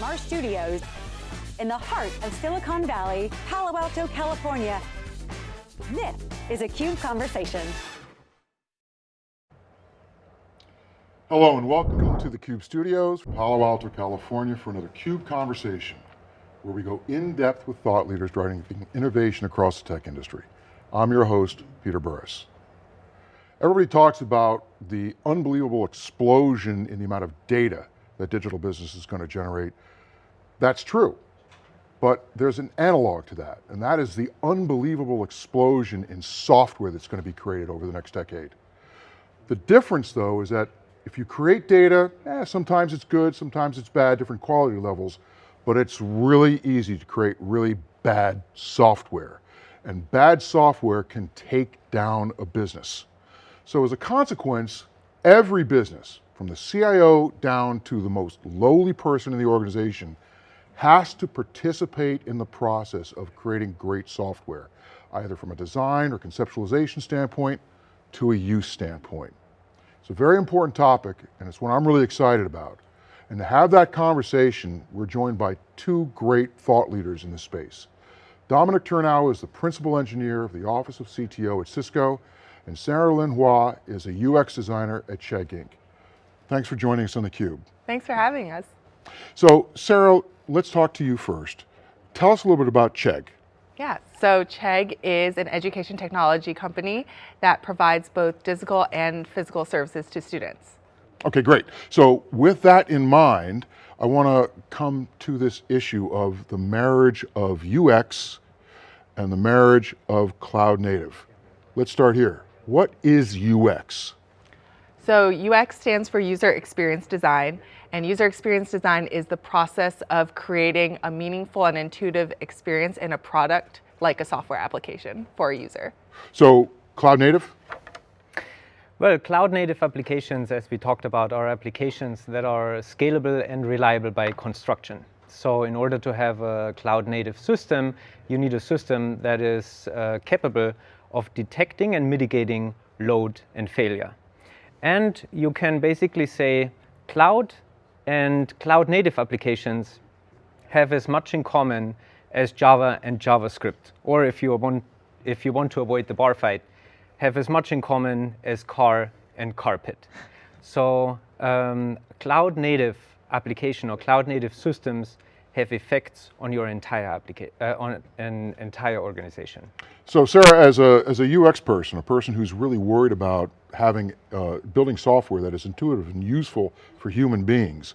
from our studios in the heart of Silicon Valley, Palo Alto, California. This is a CUBE Conversation. Hello and welcome to the CUBE studios, Palo Alto, California for another CUBE Conversation, where we go in depth with thought leaders driving innovation across the tech industry. I'm your host, Peter Burris. Everybody talks about the unbelievable explosion in the amount of data that digital business is going to generate. That's true, but there's an analog to that, and that is the unbelievable explosion in software that's going to be created over the next decade. The difference though is that if you create data, eh, sometimes it's good, sometimes it's bad, different quality levels, but it's really easy to create really bad software. And bad software can take down a business. So as a consequence, every business, from the CIO down to the most lowly person in the organization, has to participate in the process of creating great software, either from a design or conceptualization standpoint to a use standpoint. It's a very important topic, and it's one I'm really excited about. And to have that conversation, we're joined by two great thought leaders in the space. Dominik Tornow is the principal engineer of the Office of CTO at Cisco, and Sarah Lynn Hua is a UX designer at Chegg Inc. Thanks for joining us on theCUBE. Thanks for having us. So Sarah, let's talk to you first. Tell us a little bit about Chegg. Yeah, so Chegg is an education technology company that provides both digital and physical services to students. Okay, great. So with that in mind, I want to come to this issue of the marriage of UX and the marriage of cloud native. Let's start here. What is UX? So UX stands for user experience design and user experience design is the process of creating a meaningful and intuitive experience in a product like a software application for a user. So cloud native? Well, cloud native applications, as we talked about, are applications that are scalable and reliable by construction. So in order to have a cloud native system, you need a system that is uh, capable of detecting and mitigating load and failure. And you can basically say cloud and cloud native applications have as much in common as Java and JavaScript. Or if you want, if you want to avoid the bar fight, have as much in common as car and carpet. So um, cloud native application or cloud native systems have effects on your entire uh, on an entire organization. So Sarah, as a, as a UX person, a person who's really worried about having, uh, building software that is intuitive and useful for human beings,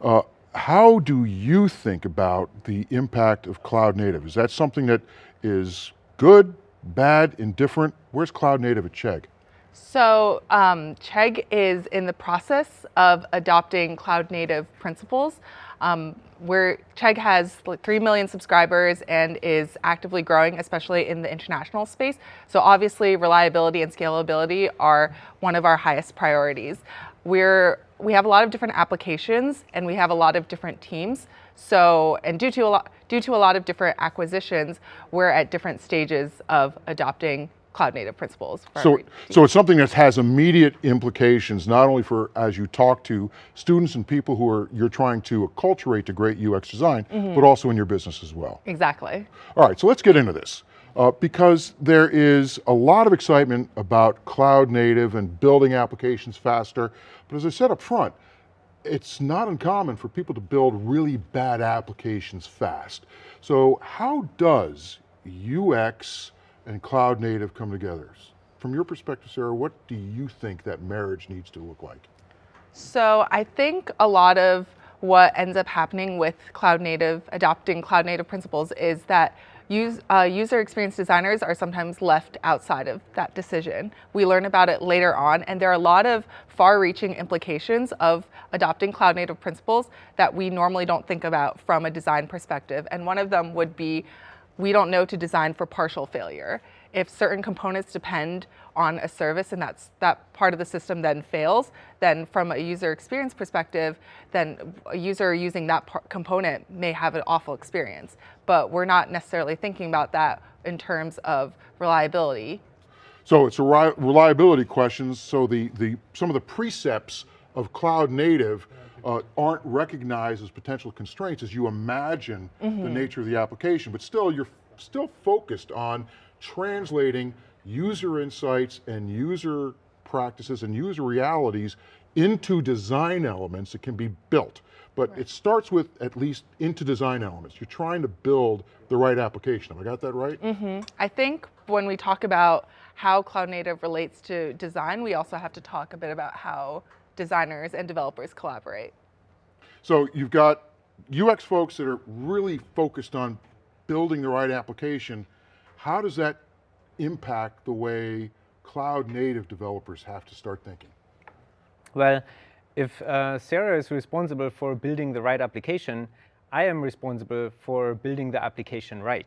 uh, how do you think about the impact of cloud native? Is that something that is good, bad, indifferent? Where's cloud native at Chegg? So um, Chegg is in the process of adopting cloud native principles. Um, where Chegg has like 3 million subscribers and is actively growing, especially in the international space. So obviously reliability and scalability are one of our highest priorities. We're, we have a lot of different applications and we have a lot of different teams. So, and due to a lot, due to a lot of different acquisitions, we're at different stages of adopting cloud native principles. So, so it's something that has immediate implications, not only for, as you talk to students and people who are, you're trying to acculturate to great UX design, mm -hmm. but also in your business as well. Exactly. All right, so let's get into this. Uh, because there is a lot of excitement about cloud native and building applications faster, but as I said up front, it's not uncommon for people to build really bad applications fast. So how does UX and cloud native come together. From your perspective, Sarah, what do you think that marriage needs to look like? So I think a lot of what ends up happening with cloud native, adopting cloud native principles is that use, uh, user experience designers are sometimes left outside of that decision. We learn about it later on, and there are a lot of far-reaching implications of adopting cloud native principles that we normally don't think about from a design perspective. And one of them would be we don't know to design for partial failure. If certain components depend on a service and that's, that part of the system then fails, then from a user experience perspective, then a user using that component may have an awful experience. But we're not necessarily thinking about that in terms of reliability. So it's a reliability questions. So the, the, some of the precepts of cloud native uh, aren't recognized as potential constraints as you imagine mm -hmm. the mm-hmm. nature of the application, but still you're still focused on translating user insights and user practices and user realities into design elements that can be built. But right. it starts with at least into design elements. You're trying to build the right application. Have I got that right? Mm -hmm. I think when we talk about how cloud native relates to design, we also have to talk a bit about how designers and developers collaborate. So you've got UX folks that are really focused on building the right application. How does that impact the way cloud native developers have to start thinking? Well, if uh, Sarah is responsible for building the right application, I am responsible for building the application right.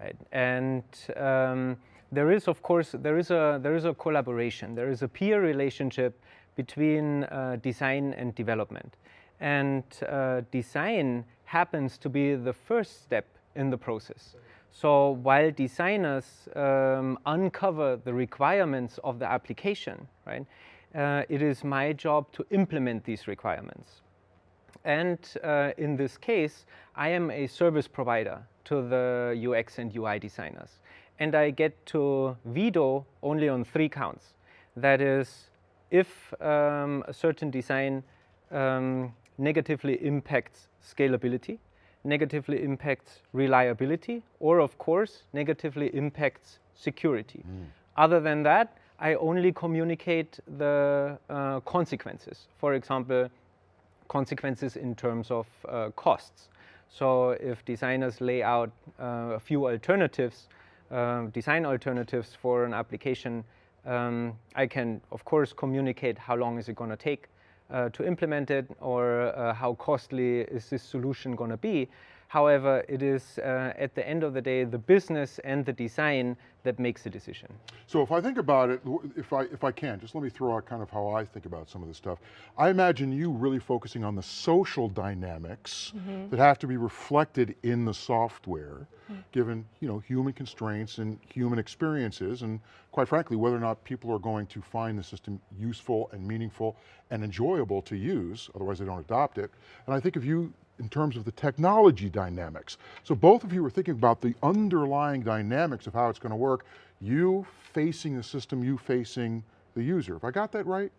right? And um, there is, of course, there is, a, there is a collaboration. There is a peer relationship between uh, design and development. And uh, design happens to be the first step in the process. So while designers um, uncover the requirements of the application, right, uh, it is my job to implement these requirements. And uh, in this case, I am a service provider to the UX and UI designers. And I get to veto only on three counts. That is, if um, a certain design um, negatively impacts scalability, negatively impacts reliability, or of course, negatively impacts security. Mm. Other than that, I only communicate the uh, consequences. For example, consequences in terms of uh, costs. So if designers lay out uh, a few alternatives, uh, design alternatives for an application, um, I can, of course, communicate how long is it going to take uh, to implement it or uh, how costly is this solution going to be. However, it is uh, at the end of the day the business and the design that makes the decision. So if I think about it, if I, if I can, just let me throw out kind of how I think about some of this stuff. I imagine you really focusing on the social dynamics mm -hmm. that have to be reflected in the software, mm -hmm. given you know, human constraints and human experiences, and quite frankly, whether or not people are going to find the system useful and meaningful and enjoyable to use, otherwise they don't adopt it. And I think if you in terms of the technology dynamics. So both of you are thinking about the underlying dynamics of how it's going to work, you facing the system, you facing the user. Have I got that right?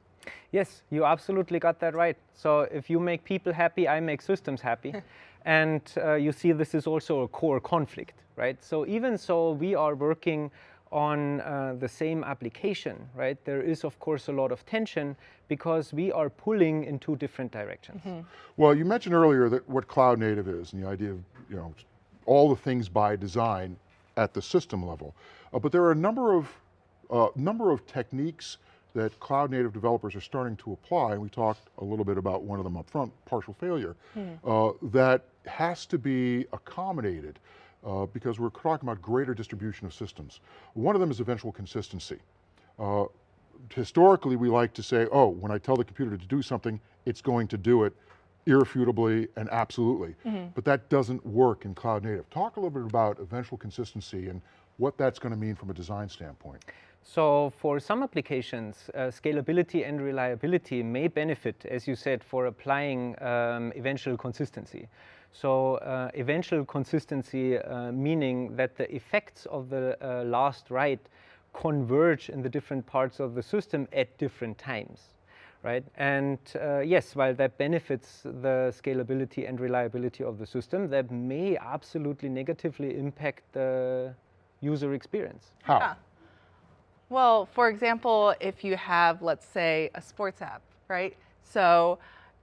Yes, you absolutely got that right. So if you make people happy, I make systems happy. and uh, you see this is also a core conflict, right? So even so, we are working on uh, the same application, right, there is of course a lot of tension because we are pulling in two different directions. Mm -hmm. Well, you mentioned earlier that what cloud native is and the idea of, you know, all the things by design at the system level. Uh, but there are a number of, uh, number of techniques that cloud native developers are starting to apply, and we talked a little bit about one of them up front, partial failure, mm. that has to be accommodated uh, because we're talking about greater distribution of systems. One of them is eventual consistency. Uh, historically, we like to say, oh, when I tell the computer to do something, it's going to do it irrefutably and absolutely. Mm -hmm. But that doesn't work in cloud native. Talk a little bit about eventual consistency and what that's going to mean from a design standpoint. So for some applications, uh, scalability and reliability may benefit, as you said, for applying um, eventual consistency. So uh, eventual consistency, uh, meaning that the effects of the uh, last write converge in the different parts of the system at different times. Right? And uh, yes, while that benefits the scalability and reliability of the system, that may absolutely negatively impact the user experience. How? Yeah. Well, for example, if you have, let's say, a sports app, right? So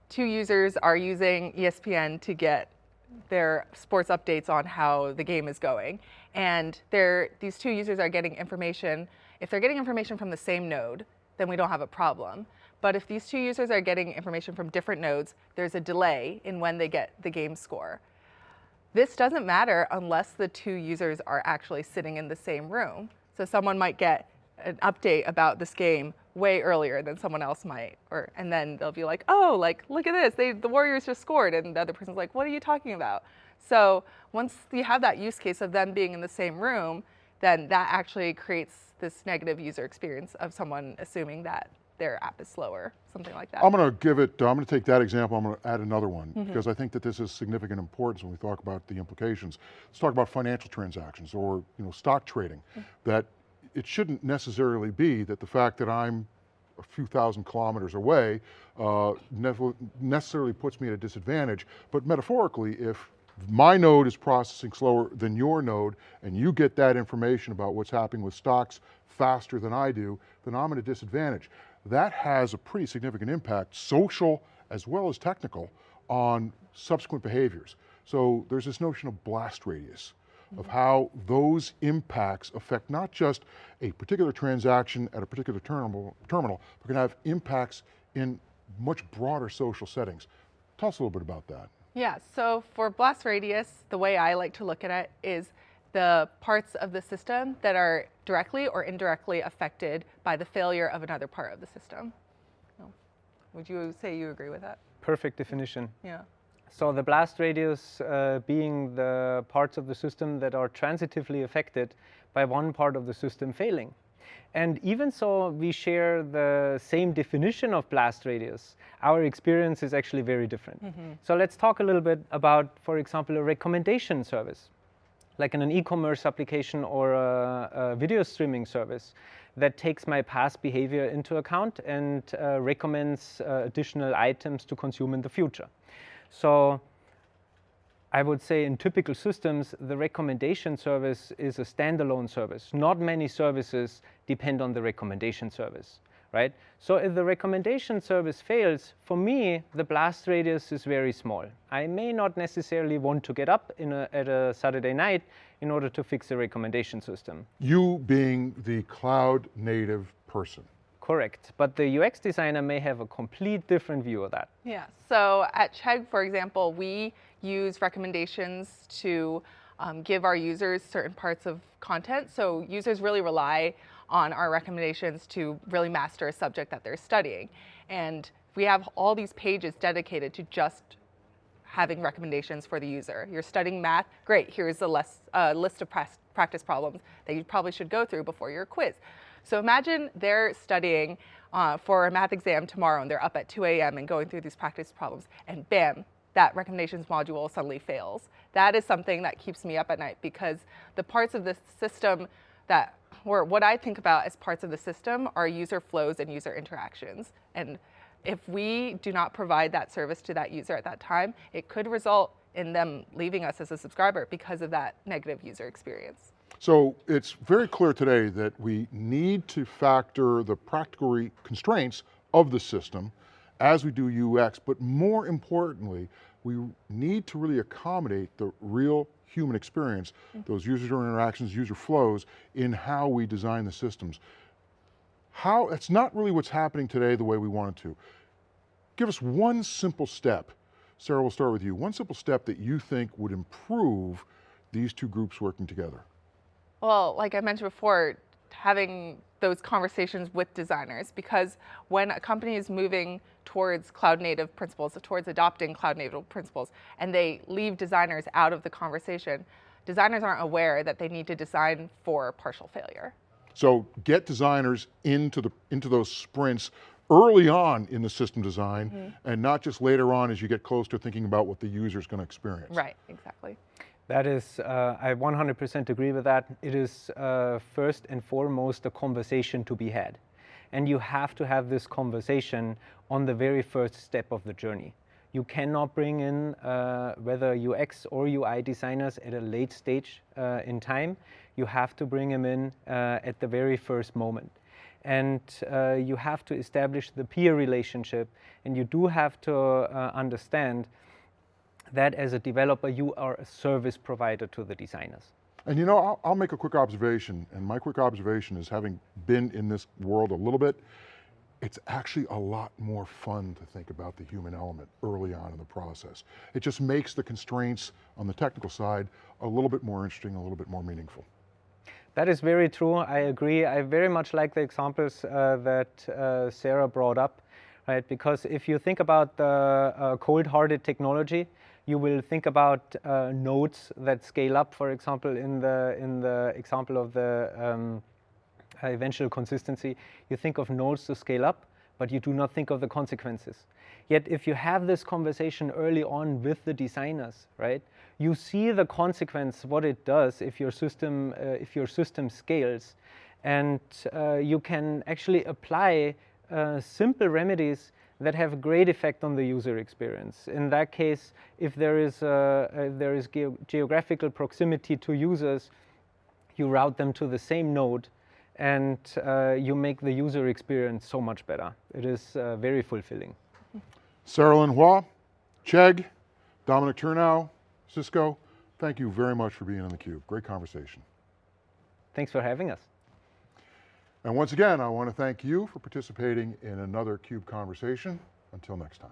two users are using ESPN to get their sports updates on how the game is going. And these two users are getting information. If they're getting information from the same node, then we don't have a problem. But if these two users are getting information from different nodes, there's a delay in when they get the game score. This doesn't matter unless the two users are actually sitting in the same room. So someone might get an update about this game way earlier than someone else might. Or, and then they'll be like, oh, like, look at this, they, the Warriors just scored. And the other person's like, what are you talking about? So once you have that use case of them being in the same room, then that actually creates this negative user experience of someone assuming that their app is slower, something like that. I'm going to give it, I'm going to take that example, I'm going to add another one, mm -hmm. because I think that this is significant importance when we talk about the implications. Let's talk about financial transactions or you know, stock trading, mm -hmm. that it shouldn't necessarily be that the fact that I'm a few thousand kilometers away uh, necessarily puts me at a disadvantage, but metaphorically, if my node is processing slower than your node and you get that information about what's happening with stocks faster than I do, then I'm at a disadvantage. That has a pretty significant impact, social as well as technical, on subsequent behaviors. So there's this notion of blast radius of how those impacts affect not just a particular transaction at a particular terminal, terminal but can have impacts in much broader social settings. Tell us a little bit about that. Yeah, so for blast radius, the way I like to look at it is the parts of the system that are directly or indirectly affected by the failure of another part of the system. Would you say you agree with that? Perfect definition. Yeah. So the blast radius uh, being the parts of the system that are transitively affected by one part of the system failing. And even so we share the same definition of blast radius, our experience is actually very different. Mm -hmm. So let's talk a little bit about, for example, a recommendation service, like in an e-commerce application or a, a, video streaming service that takes my past behavior into account and uh, recommends uh, additional items to consume in the future. So I would say in typical systems, the recommendation service is a standalone service. Not many services depend on the recommendation service, right? So if the recommendation service fails, for me, the blast radius is very small. I may not necessarily want to get up a, at a Saturday night in order to fix the recommendation system. You being the cloud native person. Correct, but the UX designer may have a complete different view of that. Yeah, so at Chegg, for example, we use recommendations to um, give our users certain parts of content. So users really rely on our recommendations to really master a subject that they're studying. And we have all these pages dedicated to just having recommendations for the user. You're studying math, great, here's a less, uh, list of practice problems that you probably should go through before your quiz. So imagine they're studying uh, for a math exam tomorrow and they're up at 2 a.m. and going through these practice problems and bam, that recommendations module suddenly fails. That is something that keeps me up at night because the parts of the system that, or what I think about as parts of the system are user flows and user interactions. And if we do not provide that service to that user at that time, it could result in them leaving us as a subscriber because of that negative user experience. So it's very clear today that we need to factor the practical constraints of the system as we do UX, but more importantly, we need to really accommodate the real human experience, mm -hmm. those user interactions, user flows, in how we design the systems. How, it's not really what's happening today the way we want it to. Give us one simple step, Sarah, we'll start with you, one simple step that you think would improve these two groups working together. Well, like I mentioned before, having those conversations with designers because when a company is moving towards cloud native principles, towards adopting cloud native principles, and they leave designers out of the conversation, designers aren't aware that they need to design for partial failure. So get designers into, the, into those sprints early on in the system design mm -hmm. and not just later on as you get close to thinking about what the user is going to experience. Right, exactly. That is, uh, I 100% agree with that. It is uh, first and foremost a conversation to be had. And you have to have this conversation on the very first step of the journey. You cannot bring in uh, whether UX or UI designers at a late stage uh, in time. You have to bring them in uh, at the very first moment. And uh, you have to establish the peer relationship. And you do have to understand that as a developer, you are a service provider to the designers. And you know, I'll, I'll, make a quick observation, and my quick observation is having been in this world a little bit, it's actually a lot more fun to think about the human element early on in the process. It just makes the constraints on the technical side a little bit more interesting, a little bit more meaningful. That is very true, I agree. I very much like the examples uh, that uh, Sarah brought up, right? Because if you think about the uh, cold-hearted technology, you will think about uh, nodes that scale up, for example, in the, in the example of the um, eventual consistency. You think of nodes to scale up, but you do not think of the consequences. Yet if you have this conversation early on with the designers, right, you see the consequence, what it does if your system, uh, if your system scales, and uh, you can actually apply uh, simple remedies that have a great effect on the user experience. In that case, if there is, uh, there is ge geographical proximity to users, you route them to the same node and uh, you make the user experience so much better. It is uh, very fulfilling. Sarah Lynn Hua, Chegg, Dominik Tornow, Cisco, thank you very much for being on theCUBE. Great conversation. Thanks for having us. And once again, I want to thank you for participating in another CUBE conversation. Until next time.